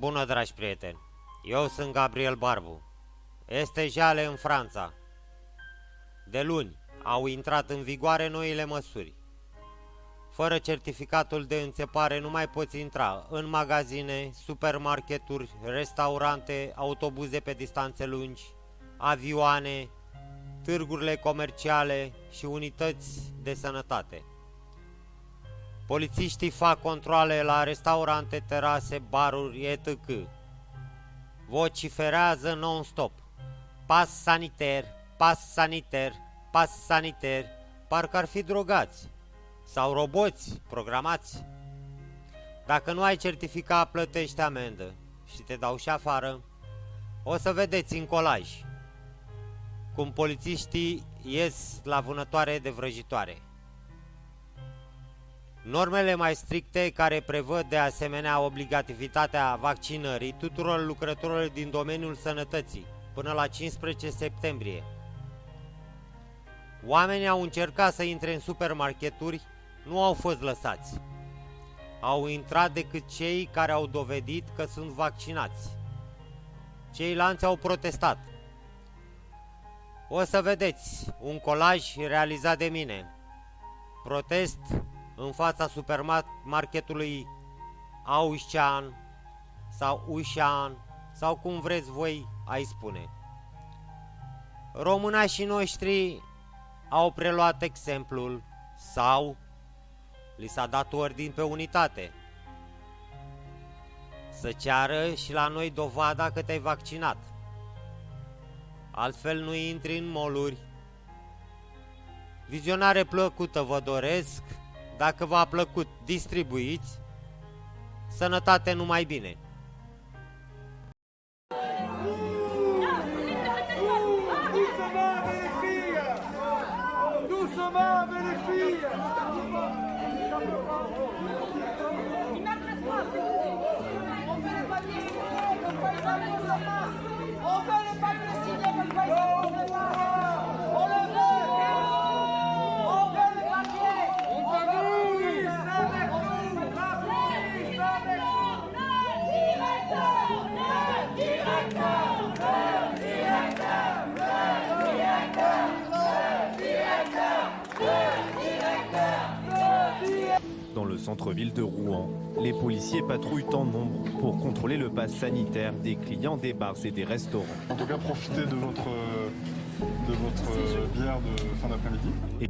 Bună, dragi prieteni! Eu sunt Gabriel Barbu. Este jale în Franța. De luni au intrat în vigoare noile măsuri. Fără certificatul de înțepare nu mai poți intra în magazine, supermarketuri, restaurante, autobuze pe distanțe lungi, avioane, târgurile comerciale și unități de sănătate. Polițiștii fac controle la restaurante, terase, baruri, etc. Vociferează non-stop. Pas saniter, pas saniter, pas saniter, parcă ar fi drogați. Sau roboți programați. Dacă nu ai certificat, plătești amendă și te dau și afară. O să vedeți în colaj cum polițiștii ies la vânătoare de vrăjitoare. Normele mai stricte care prevăd de asemenea obligativitatea vaccinării tuturor lucrătorilor din domeniul sănătății până la 15 septembrie. Oamenii au încercat să intre în supermarketuri, nu au fost lăsați. Au intrat decât cei care au dovedit că sunt vaccinați. Ceilalți au protestat. O să vedeți un colaj realizat de mine. Protest în fața supermarketului Aușan sau Ușan sau cum vreți voi ai spune. Românașii noștri au preluat exemplul sau li s-a dat ordin pe unitate. Să ceară și la noi dovada că te-ai vaccinat. Altfel nu intri în moluri. Vizionare plăcută vă doresc dacă v-a plăcut, distribuiți. Sănătate numai bine! On Dans le centre-ville de Rouen, les policiers patrouillent en nombre pour contrôler le pass sanitaire des clients des bars et des restaurants. En tout cas, profitez de votre, de votre bière de fin d'après-midi.